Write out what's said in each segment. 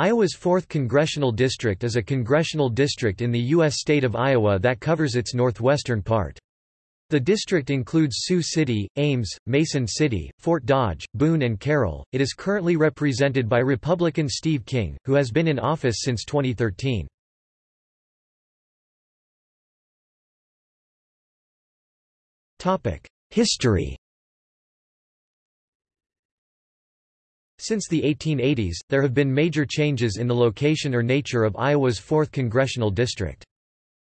Iowa's 4th Congressional District is a congressional district in the U.S. state of Iowa that covers its northwestern part. The district includes Sioux City, Ames, Mason City, Fort Dodge, Boone and Carroll. It is currently represented by Republican Steve King, who has been in office since 2013. History Since the 1880s, there have been major changes in the location or nature of Iowa's 4th congressional district.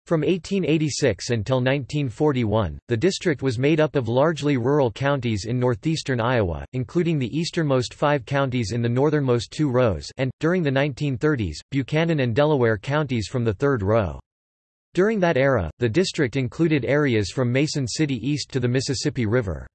From 1886 until 1941, the district was made up of largely rural counties in northeastern Iowa, including the easternmost five counties in the northernmost two rows and, during the 1930s, Buchanan and Delaware counties from the third row. During that era, the district included areas from Mason City east to the Mississippi River.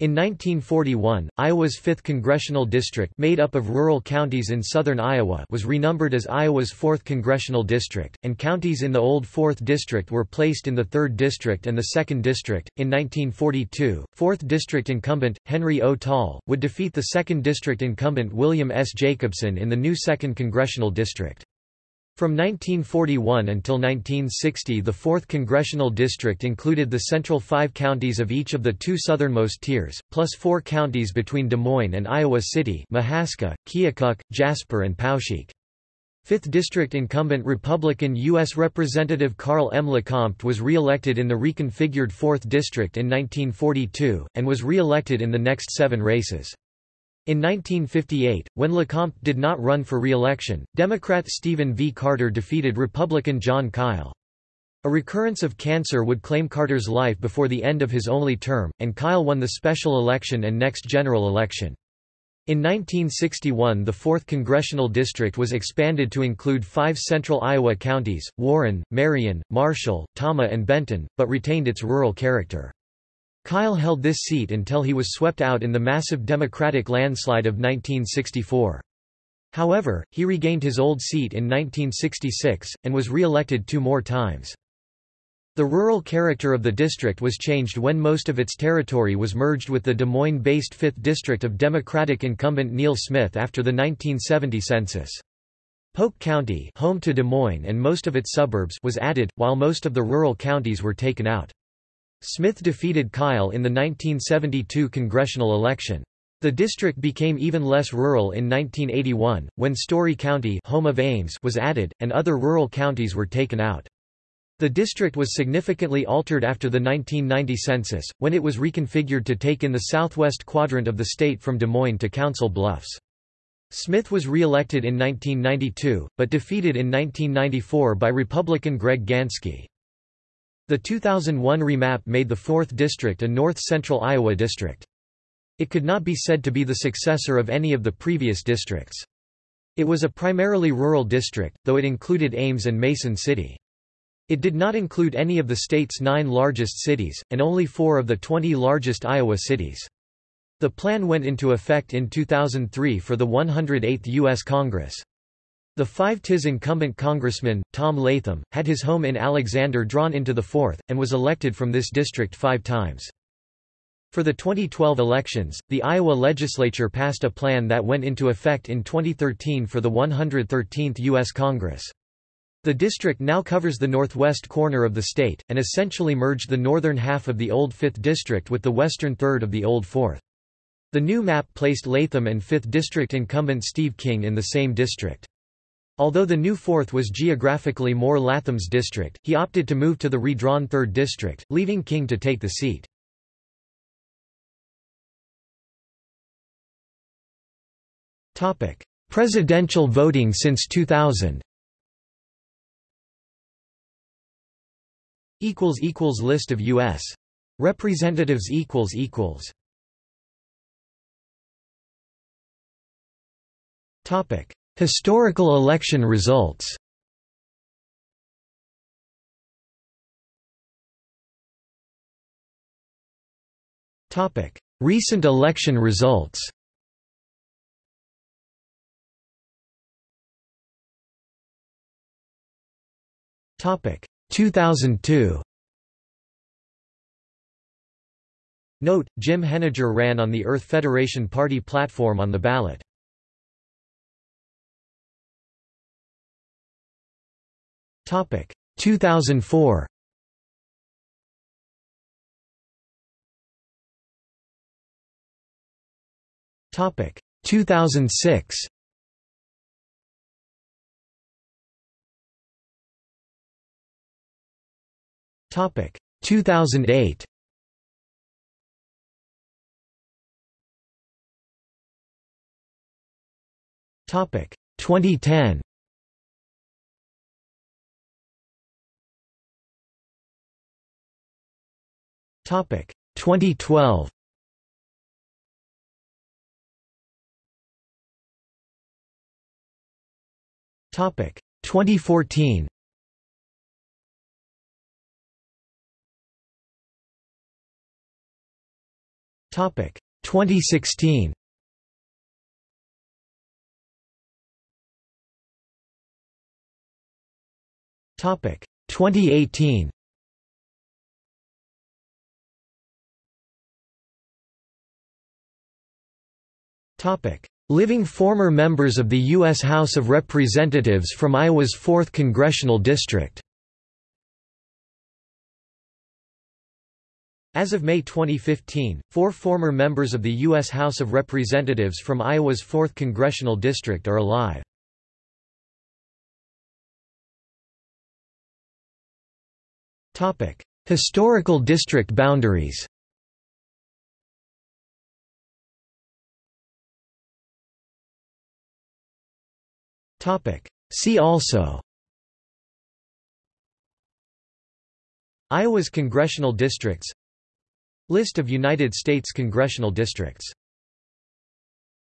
In 1941, Iowa's 5th congressional district made up of rural counties in southern Iowa was renumbered as Iowa's 4th congressional district, and counties in the old 4th district were placed in the 3rd district and the 2nd district. In 1942, 4th district incumbent, Henry O. Talle, would defeat the 2nd district incumbent William S. Jacobsen in the new 2nd congressional district. From 1941 until 1960 the 4th Congressional District included the central five counties of each of the two southernmost tiers, plus four counties between Des Moines and Iowa City Mahaska, Keokuk, Jasper and Poweshiek. 5th District incumbent Republican U.S. Representative Carl M. LeCompte was re-elected in the reconfigured 4th District in 1942, and was re-elected in the next seven races. In 1958, when LeCompte did not run for re-election, Democrat Steven V. Carter defeated Republican John Kyl. A recurrence of cancer would claim Carter's life before the end of his only term, and Kyl won the special election and next general election. In 1961 the 4th Congressional District was expanded to include five central Iowa counties, Warren, Marion, Marshall, Tama and Benton, but retained its rural character. Kyl held this seat until he was swept out in the massive Democratic landslide of 1964. However, he regained his old seat in 1966, and was re-elected two more times. The rural character of the district was changed when most of its territory was merged with the Des Moines-based 5th District of Democratic incumbent Neal Smith after the 1970 census. Polk County home to Des Moines and most of its suburbs was added, while most of the rural counties were taken out. Smith defeated Kyl in the 1972 congressional election. The district became even less rural in 1981, when Story County home of Ames was added, and other rural counties were taken out. The district was significantly altered after the 1990 census, when it was reconfigured to take in the southwest quadrant of the state from Des Moines to Council Bluffs. Smith was re-elected in 1992, but defeated in 1994 by Republican Greg Ganske. The 2001 remap made the 4th District a north-central Iowa district. It could not be said to be the successor of any of the previous districts. It was a primarily rural district, though it included Ames and Mason City. It did not include any of the state's nine largest cities, and only four of the 20 largest Iowa cities. The plan went into effect in 2003 for the 108th U.S. Congress. The 5-Tis incumbent congressman, Tom Latham, had his home in Alexander drawn into the 4th, and was elected from this district five times. For the 2012 elections, the Iowa legislature passed a plan that went into effect in 2013 for the 113th U.S. Congress. The district now covers the northwest corner of the state, and essentially merged the northern half of the old 5th district with the western third of the old 4th. The new map placed Latham and 5th district incumbent Steve King in the same district. Although the new 4th was geographically more Latham's district, he opted to move to the redrawn 3rd district, leaving King to take the seat. Presidential voting since 2000 List of U.S. Representatives equals equals Topic Historical election results. Recent election results. Topic. 2002 Note, Jim Henniger ran on the Earth Federation Party platform on the ballot. Topic. 2004 Topic. 2006 Topic. 2008 Topic. 2010 Topic. 2012 Topic. 2014 Topic. 2016 Topic. 2018 Living former members of the U.S. House of Representatives from Iowa's 4th Congressional District As of May 2015, four former members of the U.S. House of Representatives from Iowa's 4th Congressional District are alive. Historical district boundaries See also. Iowa's congressional districts. List of United States congressional districts